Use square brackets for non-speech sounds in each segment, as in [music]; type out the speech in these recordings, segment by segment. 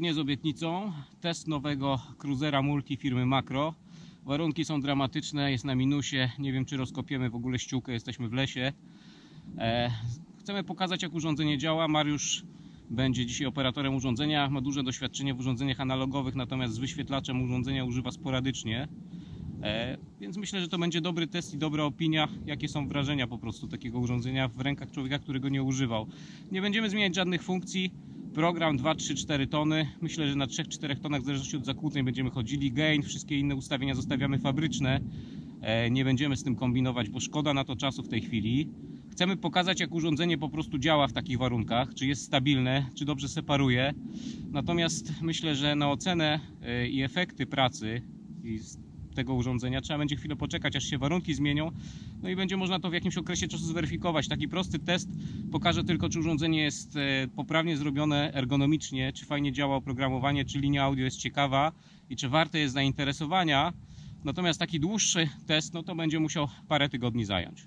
Zgodnie z obietnicą, test nowego cruzera multi firmy Makro. Warunki są dramatyczne, jest na minusie. Nie wiem, czy rozkopiemy w ogóle ściółkę, jesteśmy w lesie. E, chcemy pokazać, jak urządzenie działa. Mariusz będzie dzisiaj operatorem urządzenia. Ma duże doświadczenie w urządzeniach analogowych, natomiast z wyświetlaczem urządzenia używa sporadycznie. E, więc myślę, że to będzie dobry test i dobra opinia, jakie są wrażenia po prostu takiego urządzenia w rękach człowieka, który go nie używał. Nie będziemy zmieniać żadnych funkcji. Program 2, 3, 4 tony. Myślę, że na 3-4 tonach, w zależności od zakłóceń, będziemy chodzili. Gain, wszystkie inne ustawienia zostawiamy fabryczne. E, Nie będziemy z tym kombinować, bo szkoda na to czasu w tej chwili. Chcemy pokazać, jak urządzenie po prostu działa w takich warunkach, czy jest stabilne, czy dobrze separuje. Natomiast myślę, że na ocenę e, i efekty pracy i tego urządzenia trzeba będzie chwilę poczekać, aż się warunki zmienią. No i będzie można to w jakimś okresie czasu zweryfikować. Taki prosty test pokaże tylko, czy urządzenie jest e, poprawnie zrobione ergonomicznie, czy fajnie działa oprogramowanie, czy linia audio jest ciekawa i czy warte jest zainteresowania. Natomiast taki dłuższy test, no to będzie musiał parę tygodni zająć.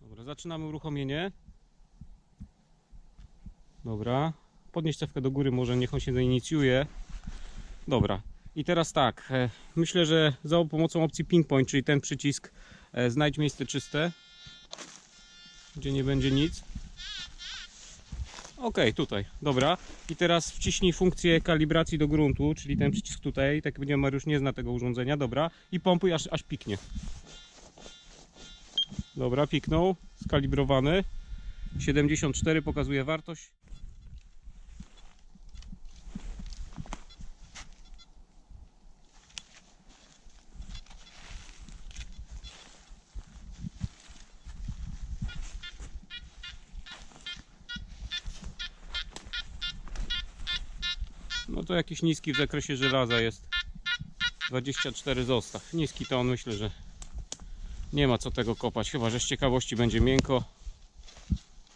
Dobra, zaczynamy uruchomienie. Dobra, podnieść cewkę do góry, może niech on się zainicjuje. Dobra, i teraz tak, e, myślę, że za pomocą opcji pinpoint, czyli ten przycisk, e, znajdź miejsce czyste, gdzie nie będzie nic. Ok, tutaj, dobra. I teraz wciśnij funkcję kalibracji do gruntu, czyli ten przycisk tutaj. Tak będzie Mariusz nie zna tego urządzenia, dobra. I pompuj aż, aż piknie. Dobra, piknął, skalibrowany. 74 pokazuje wartość. No to jakiś niski w zakresie żelaza jest. 24 zostaw. Niski to on myślę, że nie ma co tego kopać. Chyba, że z ciekawości będzie miękko.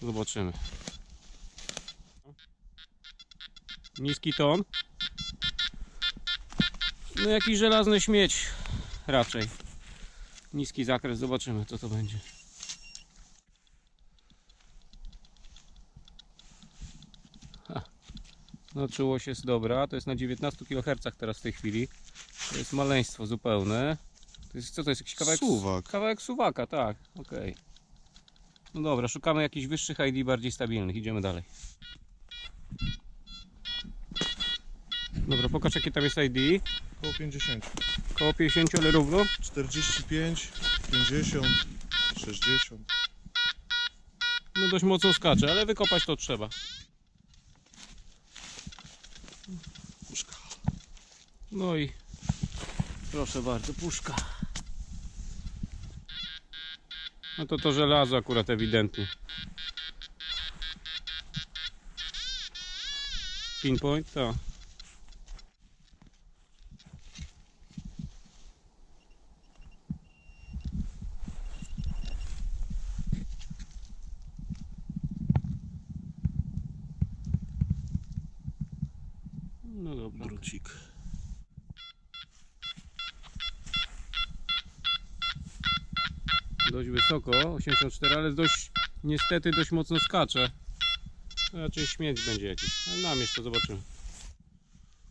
Zobaczymy. Niski ton. No jakiś żelazny śmieć raczej. Niski zakres, zobaczymy co to będzie. No czułość jest dobra, to jest na 19 kHz teraz w tej chwili. To jest maleństwo zupełne. To jest, co to jest, jakiś kawałek? Suwak. Kawałek suwaka, tak, okej. No dobra, szukamy jakichś wyższych ID, bardziej stabilnych, idziemy dalej. Dobra, pokaż jakie tam jest ID. Około 50. Koło 50, ale równo. 45, 50, 60. No dość mocno skacze, ale wykopać to trzeba. No i proszę bardzo, puszka. No to to żelazo akurat ewidentnie. Pinpoint, to. No dobra. Drucik. Dość wysoko, 84, ale dość, niestety dość mocno skacze. Raczej śmieć będzie jakiś, ale namierz to zobaczymy.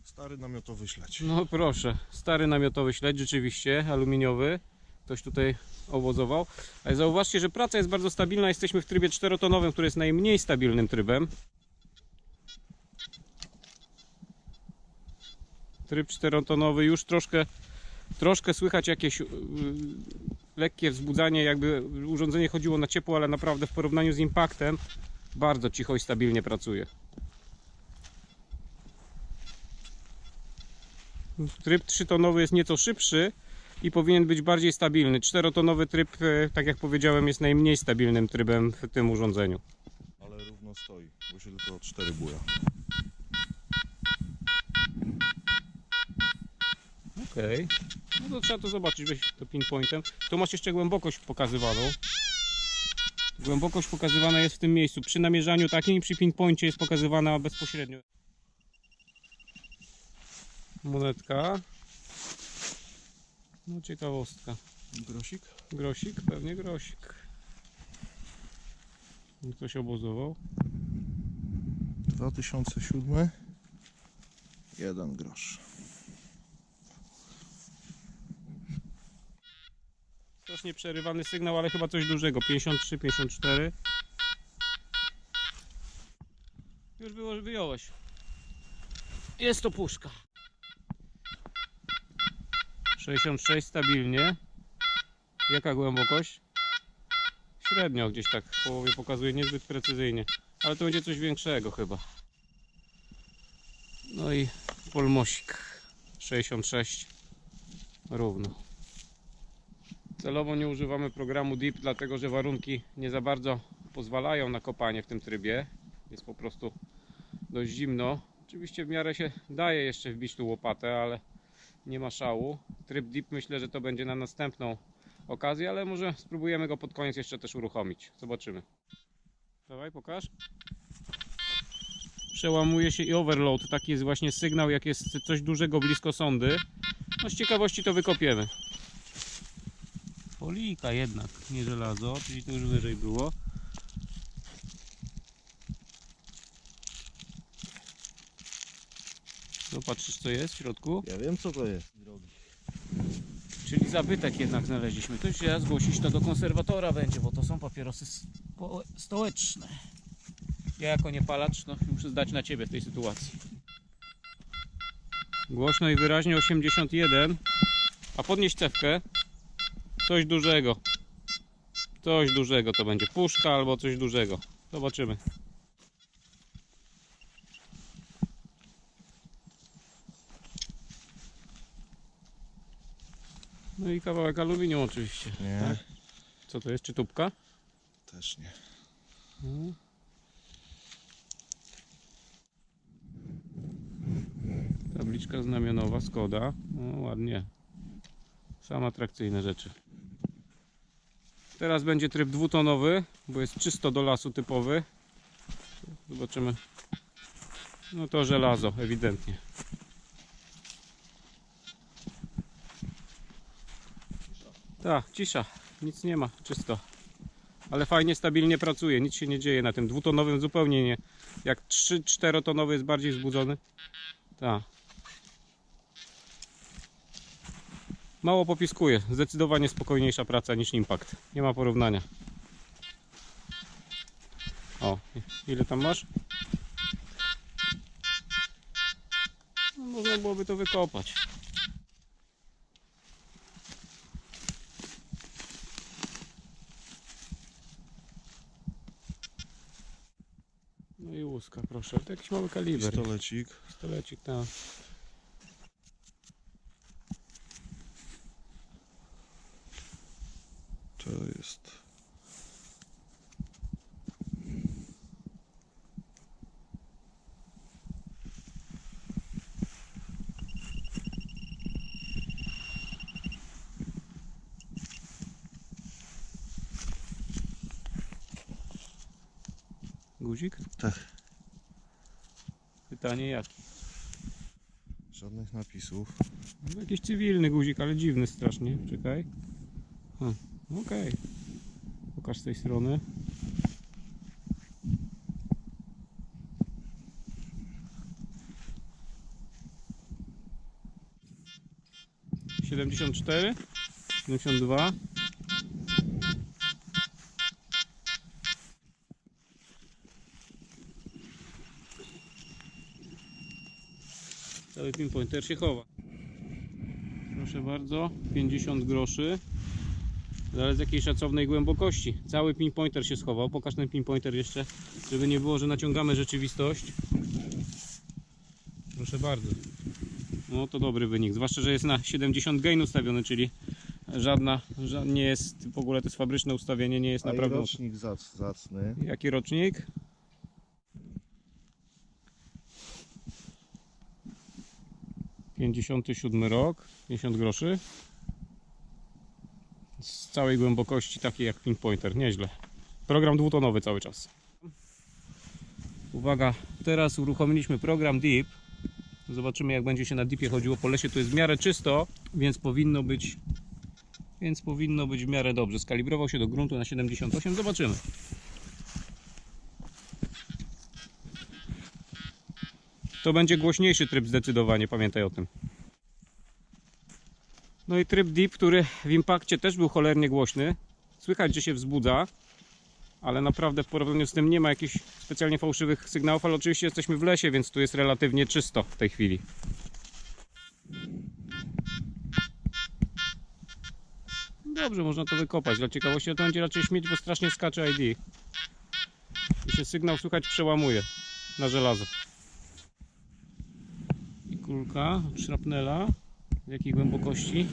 Stary namiotowy śledź. No proszę, stary namiotowy śledź, rzeczywiście, aluminiowy. Ktoś tutaj owozował. Ale zauważcie, że praca jest bardzo stabilna. Jesteśmy w trybie czterotonowym, który jest najmniej stabilnym trybem. Tryb czterotonowy już troszkę, troszkę słychać jakieś yy, lekkie wzbudzanie, jakby urządzenie chodziło na ciepło, ale naprawdę w porównaniu z impaktem bardzo cicho i stabilnie pracuje. Tryb trzytonowy jest nieco szybszy i powinien być bardziej stabilny. Czterotonowy tryb, e, tak jak powiedziałem, jest najmniej stabilnym trybem w tym urządzeniu. Ale równo stoi, bo się tylko 4 buja. Okej. No to trzeba to zobaczyć, weź to pinpointem. Tu masz jeszcze głębokość pokazywaną. Głębokość pokazywana jest w tym miejscu. Przy namierzaniu takim i przy pinpoincie jest pokazywana bezpośrednio. Monetka. No ciekawostka. Grosik? Grosik? Pewnie grosik. Ktoś obozował. 2007. Jeden grosz. Strasznie przerywany sygnał, ale chyba coś dużego. 53, 54. Już było, wyjąłeś. Jest to puszka. 66 stabilnie. Jaka głębokość? Średnio gdzieś tak w połowie pokazuje, niezbyt precyzyjnie. Ale to będzie coś większego chyba. No i polmosik. 66 równo. Celowo nie używamy programu Deep, dlatego że warunki nie za bardzo pozwalają na kopanie w tym trybie. Jest po prostu dość zimno. Oczywiście w miarę się daje jeszcze wbić tu łopatę, ale nie ma szału. Tryb Deep myślę, że to będzie na następną okazję, ale może spróbujemy go pod koniec jeszcze też uruchomić. Zobaczymy. Dawaj, pokaż. Przełamuje się i overload. Taki jest właśnie sygnał, jak jest coś dużego blisko sondy. No z ciekawości to wykopiemy. Folika jednak, nie żelazo, czyli to już wyżej było. Zobaczysz co jest w środku? Ja wiem co to jest. Czyli zabytek jednak znaleźliśmy. To się zgłosić to do konserwatora będzie, bo to są papierosy stołeczne. Ja jako niepalacz no, muszę zdać na ciebie w tej sytuacji. Głośno i wyraźnie 81. A podnieś cewkę. Coś dużego. Coś dużego to będzie. Puszka albo coś dużego. Zobaczymy. No i kawałek aluminium oczywiście. Nie, Tak? Co to jest? Czy tubka? też nie. Mhm. Tabliczka znamionowa, Skoda. No ładnie. Same atrakcyjne rzeczy. Teraz będzie tryb dwutonowy, bo jest czysto do lasu typowy. Zobaczymy. No to żelazo, ewidentnie. Tak, cisza. Nic nie ma, czysto. Ale fajnie, stabilnie pracuje, nic się nie dzieje na tym dwutonowym zupełnie nie. Jak 3-4 tonowy jest bardziej wzbudzony. Tak. Mało popiskuje, zdecydowanie spokojniejsza praca niż Impact. Nie ma porównania. O, ile tam masz? No, można byłoby to wykopać. No i łuska, proszę. To jakiś mały kaliber. Pistolecik. Pistolecik, tak. To jest. Guzik? Tak. Pytanie jaki? Żadnych napisów. No, jakiś cywilny guzik, ale dziwny strasznie. Czekaj. Okej. Pokaż z tej strony. Siedemdziesiąt cztery, siedemdziesiąt dwa. Cały pinpointer się chowa. Proszę bardzo, 50 groszy. Ale z jakiej szacownej głębokości. Cały pinpointer się schował. Pokaż ten pinpointer jeszcze, żeby nie było, że naciągamy rzeczywistość. Proszę bardzo. No to dobry wynik. Zwłaszcza, że jest na 70 gain ustawiony, czyli żadna, ża- nie jest w ogóle to jest fabryczne ustawienie, nie jest A naprawdę. rocznik zac, zacny. Jaki rocznik? Pięćdziesiąty siódmy rok, 50 groszy. Z całej głębokości takiej jak pinpointer, nieźle. Program dwutonowy cały czas. Uwaga, teraz uruchomiliśmy program Deep. Zobaczymy jak będzie się na Deepie chodziło po lesie. Tu jest w miarę czysto, więc powinno być więc powinno być w miarę dobrze. Skalibrował się do gruntu na 78. Zobaczymy. To będzie głośniejszy tryb zdecydowanie, pamiętaj o tym. No i tryb deep, który w impakcie też był cholernie głośny. Słychać, że się wzbudza, ale naprawdę w porównaniu z tym nie ma jakichś specjalnie fałszywych sygnałów, ale oczywiście jesteśmy w lesie, więc tu jest relatywnie czysto w tej chwili. Dobrze, można to wykopać. Dla ciekawości to będzie raczej śmieć, bo strasznie skacze ID. I się sygnał słychać przełamuje na żelazo. Kulka od szrapnela. W jakiej głębokości?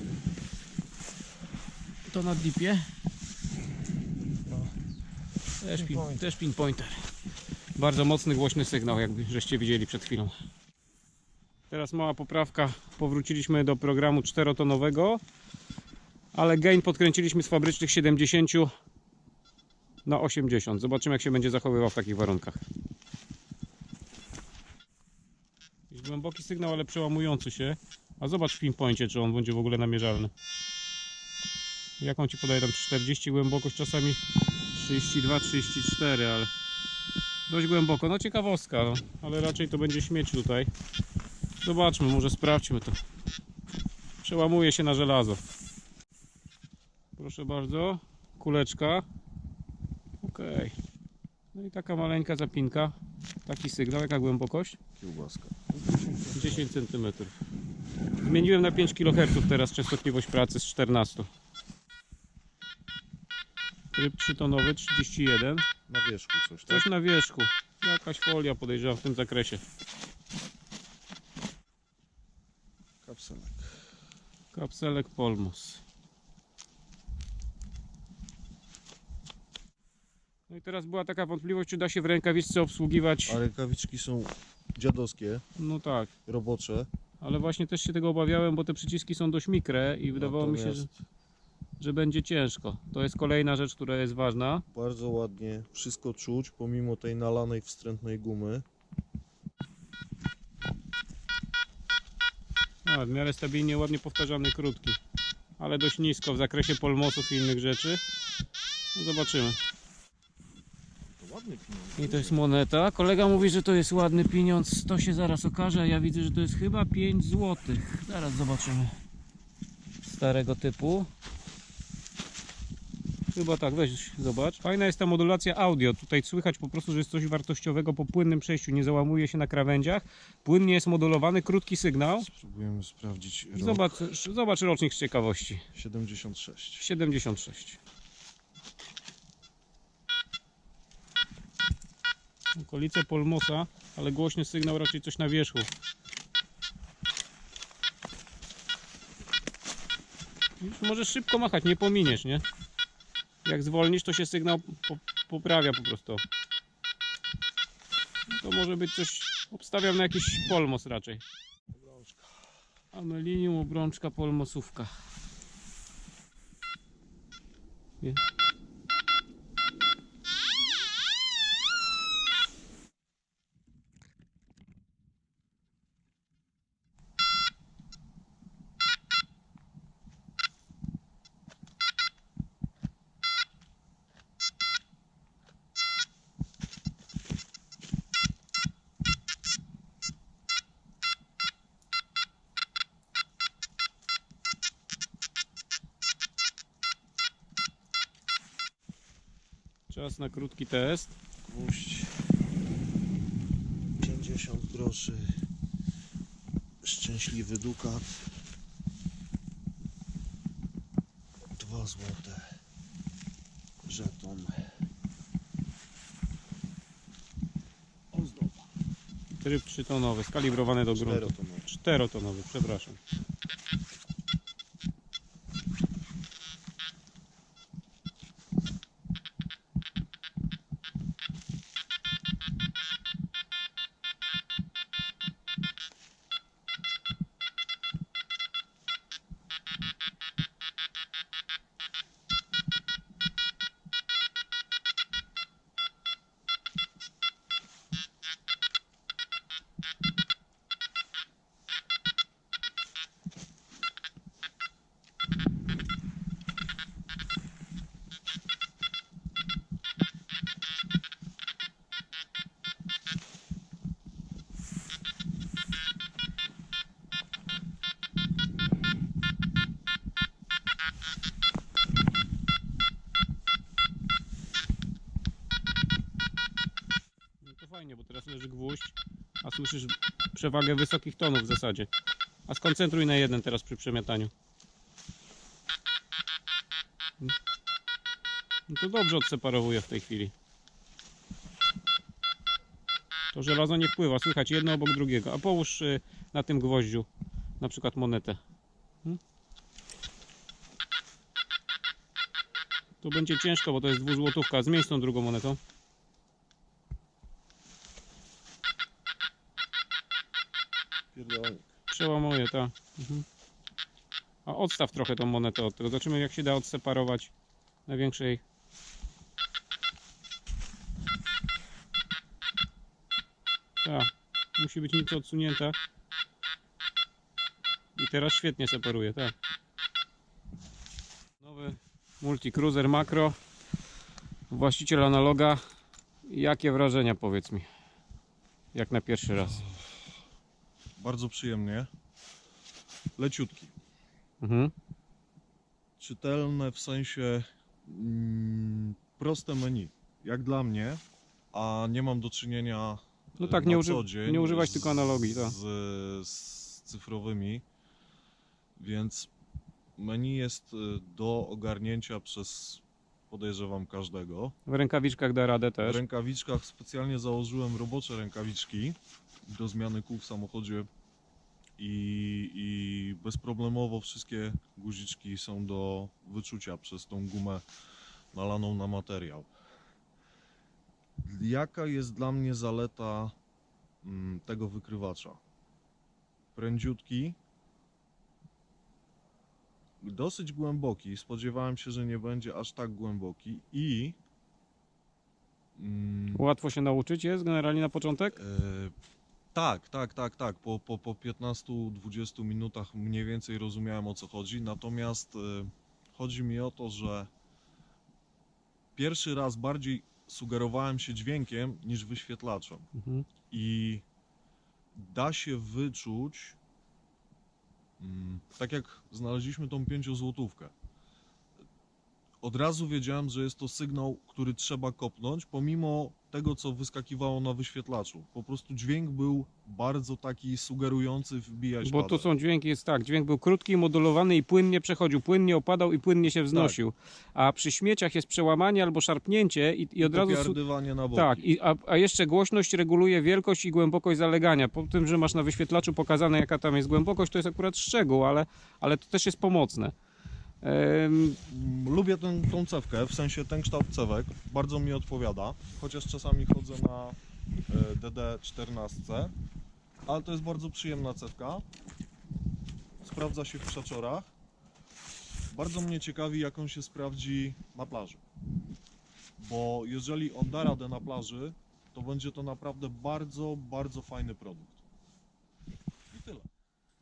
To na dipie. Też, pin, też pinpointer. Bardzo mocny, głośny sygnał, jakby żeście widzieli przed chwilą. Teraz mała poprawka. Powróciliśmy do programu czterotonowego, ale gain podkręciliśmy z fabrycznych 70 na 80. Zobaczymy, jak się będzie zachowywał w takich warunkach. Jakiś głęboki sygnał, ale przełamujący się. A zobacz w pinpoincie, czy on będzie w ogóle namierzalny. Jaką ci podaje tam 40 głębokość, czasami 32, 34, ale dość głęboko. No ciekawostka, no. ale raczej to będzie śmieć tutaj. Zobaczmy, może sprawdźmy to. Przełamuje się na żelazo. Proszę bardzo, kuleczka. Ok. No i taka maleńka zapinka. Taki sygnał, jaka głębokość? Kiełbaska. 10 cm. Zmieniłem na 5 kHz teraz częstotliwość pracy z 14. Tryb 3-tonowy 31. Na wierzchu coś, tak? Coś na wierzchu. Jakaś folia podejrzewam w tym zakresie. Kapselek. Kapselek Polmos. No i teraz była taka wątpliwość, czy da się w rękawiczce obsługiwać. A rękawiczki są dziadowskie, No tak, robocze. ale właśnie też się tego obawiałem, bo te przyciski są dość mikre i wydawało mi się, że, Natomiast że będzie ciężko. To jest kolejna rzecz, która jest ważna. Bardzo ładnie wszystko czuć, pomimo tej nalanej wstrętnej gumy. A, w miarę stabilnie, ładnie powtarzany, krótki. Ale dość nisko w zakresie polmosów i innych rzeczy. No zobaczymy. To ładny pieniądz. I to jest moneta. Kolega mówi, że to jest ładny pieniądz. To się zaraz okaże. a Ja widzę, że to jest chyba 5 zł. Zaraz zobaczymy. Starego typu. Chyba tak, weź zobacz. Fajna jest ta modulacja audio. Tutaj słychać po prostu, że jest coś wartościowego po płynnym przejściu. Nie załamuje się na krawędziach. Płynnie jest modulowany, krótki sygnał. Spróbujemy sprawdzić rok. Zobacz, zobacz rocznik z ciekawości. 76. 76. Okolice Polmosa, ale głośny sygnał raczej coś na wierzchu. Już możesz szybko machać, nie pominiesz, nie? Jak zwolnisz, to się sygnał po, poprawia po prostu. To może być coś, obstawiam na jakiś polmos raczej. Amelinium, obrączka, polmosówka. Nie. Czas na krótki test. Gwóźdź 50 groszy. Szczęśliwy dukat. 2 złote. Żeton. Ozdoba. Tryb 3-tonowy, skalibrowany do gruntu. Czterotonowy. 4-tonowy, przepraszam. Słyszysz przewagę wysokich tonów w zasadzie. A skoncentruj na jeden teraz przy przemiataniu. No to dobrze odseparowuje w tej chwili. To żelazo nie wpływa, słychać jedno obok drugiego. A połóż y, na tym gwoździu na przykład monetę. Hmm? To będzie ciężko, bo to jest dwuzłotówka. Zmień z tą drugą monetą. Mhm. A odstaw trochę tą monetę od tego. Zobaczymy jak się da odseparować największej. Tak, musi być nieco odsunięta. I teraz świetnie separuje, tak. Nowy Multicruiser Macro. Właściciel analoga. Jakie wrażenia powiedz mi? Jak na pierwszy raz. Bardzo przyjemnie. Leciutki. Mhm. Czytelne w sensie mm, proste menu. Jak dla mnie, a nie mam do czynienia No tak, na nie, uży, co dzień nie używać z- tylko analogii, tak. z, z cyfrowymi, więc menu jest y, do ogarnięcia przez podejrzewam każdego. W rękawiczkach da radę W też. rękawiczkach specjalnie założyłem robocze rękawiczki do zmiany kół w samochodzie i, i bezproblemowo wszystkie guziczki są do wyczucia przez tą gumę nalaną na materiał. Jaka jest dla mnie zaleta mm, tego wykrywacza? Prędziutki, dosyć głęboki. Spodziewałem się, że nie będzie aż tak głęboki i mm, Łatwo się nauczyć jest generalnie na początek? E, tak, tak, tak, tak. Po, po, po 15-20 minutach mniej więcej rozumiałem o co chodzi. Natomiast e, chodzi mi o to, że pierwszy raz bardziej sugerowałem się dźwiękiem niż wyświetlaczem. Mhm. I da się wyczuć, mm, tak jak znaleźliśmy tą pięciozłotówkę. Od razu wiedziałem, że jest to sygnał, który trzeba kopnąć, pomimo tego, co wyskakiwało na wyświetlaczu. Po prostu dźwięk był bardzo taki sugerujący wbijać Bo to są dźwięki, jest tak, dźwięk był krótki, modulowany i płynnie przechodził, płynnie opadał i płynnie się wznosił. A przy śmieciach jest przełamanie albo szarpnięcie i, i od razu... su- Popierdywanie na boki. Tak, i, a, a jeszcze głośność reguluje wielkość i głębokość zalegania. Po tym, że masz na wyświetlaczu pokazane jaka tam jest głębokość, to jest akurat szczegół, ale, ale to też jest pomocne. Lubię tę, tą cewkę, w sensie ten kształt cewek, bardzo mi odpowiada, chociaż czasami chodzę na e, DD14, ale to jest bardzo przyjemna cewka, sprawdza się w krzaczorach. Bardzo mnie ciekawi, jak on się sprawdzi na plaży, bo jeżeli on da radę na plaży, to będzie to naprawdę bardzo, bardzo fajny produkt. I tyle.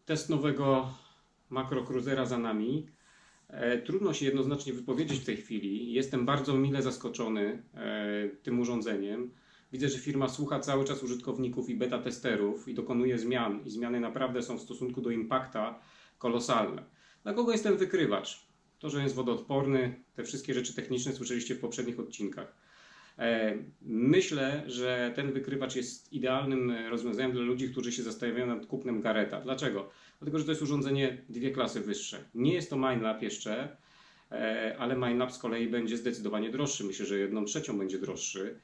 Test nowego makrocruisera za nami. E, Trudno się jednoznacznie wypowiedzieć w tej chwili. Jestem bardzo mile zaskoczony e, tym urządzeniem. Widzę, że firma słucha cały czas użytkowników i beta testerów i dokonuje zmian. I zmiany naprawdę są w stosunku do impakta kolosalne. Dla kogo jest ten wykrywacz? To, że jest wodoodporny, te wszystkie rzeczy techniczne słyszeliście w poprzednich odcinkach. E, Myślę, że ten wykrywacz jest idealnym rozwiązaniem dla ludzi, którzy się zastanawiają nad kupnem Gareta. Dlaczego? Dlatego, że to jest urządzenie dwie klasy wyższe. Nie jest to MindLab jeszcze, e, ale MindLab z kolei będzie zdecydowanie droższy. Myślę, że jedną trzecią będzie droższy,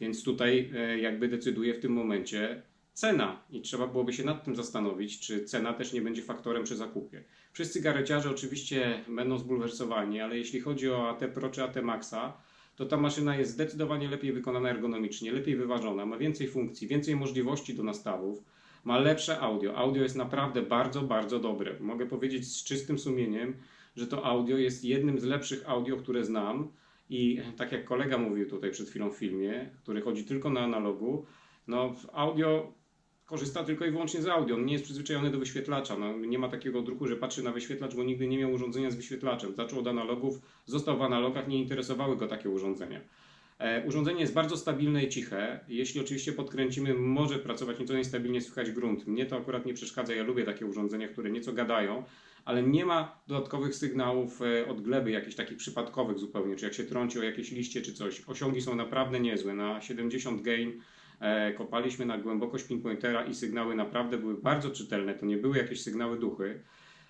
więc tutaj e, jakby decyduje w tym momencie cena i trzeba byłoby się nad tym zastanowić, czy cena też nie będzie faktorem przy zakupie. Wszyscy gareciarze oczywiście będą zbulwersowani, ale jeśli chodzi o AT Pro czy AT Maxa, to ta maszyna jest zdecydowanie lepiej wykonana ergonomicznie, lepiej wyważona, ma więcej funkcji, więcej możliwości do nastawów, ma lepsze audio. Audio jest naprawdę bardzo, bardzo dobre. Mogę powiedzieć z czystym sumieniem, że to audio jest jednym z lepszych audio, które znam. I tak jak kolega mówił tutaj przed chwilą w filmie, który chodzi tylko na analogu, no audio korzysta tylko i wyłącznie z audio. On nie jest przyzwyczajony do wyświetlacza. No, nie ma takiego odruchu, że patrzy na wyświetlacz, bo nigdy nie miał urządzenia z wyświetlaczem. Zaczął od analogów, został w analogach, nie interesowały go takie urządzenia. E, urządzenie jest bardzo stabilne i ciche. Jeśli oczywiście podkręcimy, może pracować nieco niestabilnie, słychać grunt. Mnie to akurat nie przeszkadza, ja lubię takie urządzenia, które nieco gadają, ale nie ma dodatkowych sygnałów e, od gleby, jakichś takich przypadkowych zupełnie, czy jak się trąci o jakieś liście czy coś. Osiągi są naprawdę niezłe. Na 70 gain E, kopaliśmy na głębokość pinpointera i sygnały naprawdę były bardzo czytelne. To nie były jakieś sygnały duchy.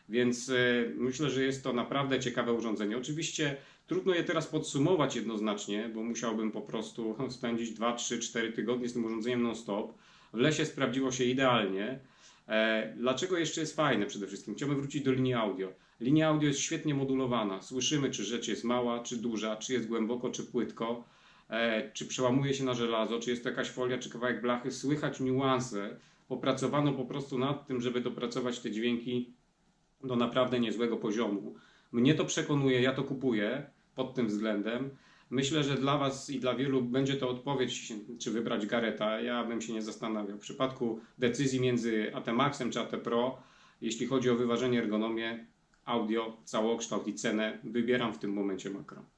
Więc myślę, że jest to naprawdę ciekawe urządzenie. Oczywiście trudno je teraz podsumować jednoznacznie, bo musiałbym po prostu [laughs] spędzić 2, 3, 4 tygodnie z tym urządzeniem non-stop. W lesie sprawdziło się idealnie. E, Dlaczego jeszcze jest fajne przede wszystkim? Chciałbym wrócić do linii audio. Linia audio jest świetnie modulowana. Słyszymy, czy rzecz jest mała, czy duża, czy jest głęboko, czy płytko, e, czy przełamuje się na żelazo, czy jest to jakaś folia, czy kawałek blachy. Słychać niuanse. Popracowano po prostu nad tym, żeby dopracować te dźwięki do naprawdę niezłego poziomu. Mnie to przekonuje, ja to kupuję pod tym względem. Myślę, że dla Was i dla wielu będzie to odpowiedź, czy wybrać Gareta. Ja bym się nie zastanawiał. W przypadku decyzji między AT Maxem czy AT Pro, jeśli chodzi o wyważenie ergonomię, audio, całokształt i cenę, wybieram w tym momencie makro.